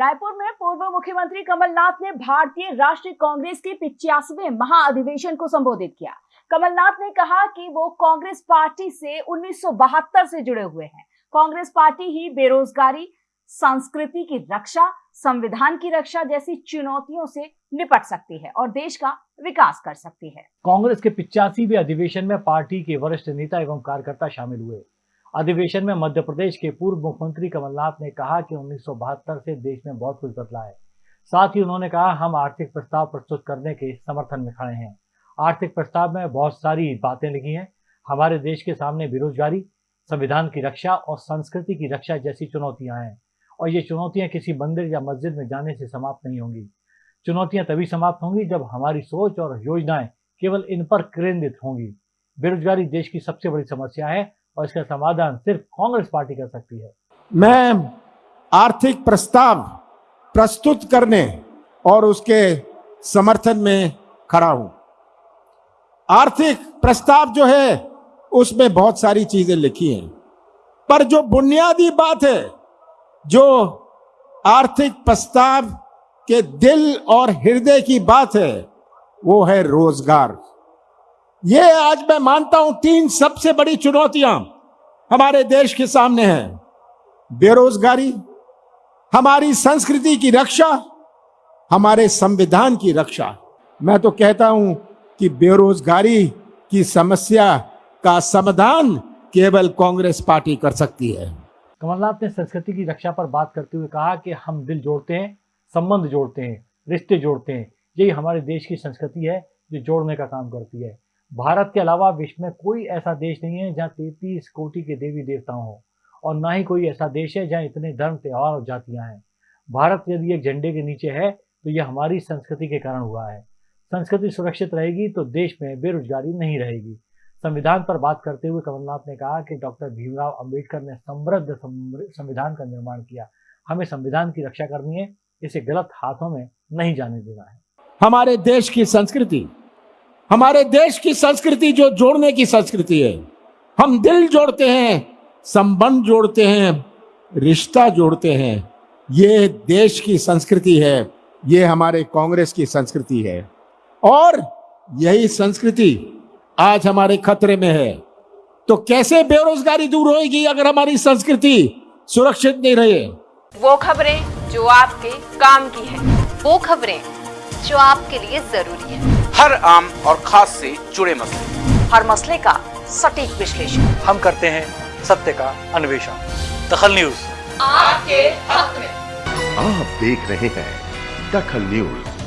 रायपुर में पूर्व मुख्यमंत्री कमलनाथ ने भारतीय राष्ट्रीय कांग्रेस के पिचासवें महाअधिवेशन को संबोधित किया। कमलनाथ ने कहा कि वो कांग्रेस पार्टी से उन्नीस सौ बहत्तर से जुड़े हुए हैं। कांग्रेस पार्टी ही बेरोजगारी, संस्कृति की रक्षा, संविधान की रक्षा जैसी चुनौतियों से निपट सकती है और देश का विकास कर सकती है। कांग्रेस के पिचासीवे अधिवेशन में पार्टी के वरिष्ठ नेता एवं कार्यकर्ता शामिल हुए। अधिवेशन में मध्य प्रदेश के पूर्व मुख्यमंत्री कमलनाथ ने कहा कि उन्नीस सौ बहत्तर से देश में बहुत कुछ बदला है। साथ ही उन्होंने कहा, हम आर्थिक प्रस्ताव प्रस्तुत करने के समर्थन में खड़े हैं। आर्थिक प्रस्ताव में बहुत सारी बातें लिखी हैं। हमारे देश के सामने बेरोजगारी, संविधान की रक्षा और संस्कृति की रक्षा जैसी चुनौतियाँ हैं। और ये चुनौतियाँ किसी मंदिर या मस्जिद में जाने से समाप्त नहीं होंगी। चुनौतियाँ तभी समाप्त होंगी जब हमारी सोच और योजनाएँ केवल इन पर केंद्रित होंगी। बेरोजगारी देश की सबसे बड़ी समस्या है और इसका समाधान सिर्फ़ कांग्रेस पार्टी कर सकती है। मैं आर्थिक प्रस्ताव प्रस्तुत करने और उसके समर्थन में खड़ा हूँ। आर्थिक प्रस्ताव जो है, उसमें बहुत सारी चीज़ें लिखी हैं। पर जो बुनियादी बात है, जो आर्थिक प्रस्ताव के दिल और हृदय की बात है, वो है रोज़गार। ये आज मैं मानता हूँ तीन सबसे बड़ी चुनौतियाँ हमारे देश के सामने हैं। बेरोजगारी, हमारी संस्कृति की रक्षा, हमारे संविधान की रक्षा। मैं तो कहता हूँ कि बेरोजगारी की समस्या का समाधान केवल कांग्रेस पार्टी कर सकती है। कमलनाथ ने संस्कृति की रक्षा पर बात करते हुए कहा कि हम दिल जोड़ते हैं, संबंध जोड़ते हैं, रिश्ते जोड़ते हैं। यही हमारे देश की संस्कृति है, जो जोड़ने का काम करती है। भारत के अलावा विश्व में कोई ऐसा देश नहीं है जहाँ तैतीस कोटि के देवी देवताओं हो, और ना ही कोई ऐसा देश है जहाँ इतने धर्म, त्यौहार और जातियाँ हैं। भारत यदि एक झंडे के नीचे है तो यह हमारी संस्कृति के कारण हुआ है। संस्कृति सुरक्षित रहेगी तो देश में बेरोजगारी नहीं रहेगी। संविधान पर बात करते हुए कमलनाथ ने कहा कि डॉक्टर भीमराव अंबेडकर ने समृद्ध संविधान का निर्माण किया। हमें संविधान की रक्षा करनी है, इसे गलत हाथों में नहीं जाने देना है। हमारे देश की संस्कृति हमारे देश की संस्कृति जो जोड़ने की संस्कृति है, हम दिल जोड़ते हैं, संबंध जोड़ते हैं, रिश्ता जोड़ते हैं। ये देश की संस्कृति है, ये हमारे कांग्रेस की संस्कृति है। और यही संस्कृति आज हमारे खतरे में है। तो कैसे बेरोजगारी दूर होगी अगर हमारी संस्कृति सुरक्षित नहीं रहे? वो खबरें जो आपके काम की है, वो खबरें जो आपके लिए ज़रूरी है। हर आम और खास से जुड़े मसले। हर मसले का सटीक विश्लेषण। हम करते हैं सत्य का अन्वेषण। दखल न्यूज़। आपके हक में। आप देख रहे हैं दखल न्यूज़।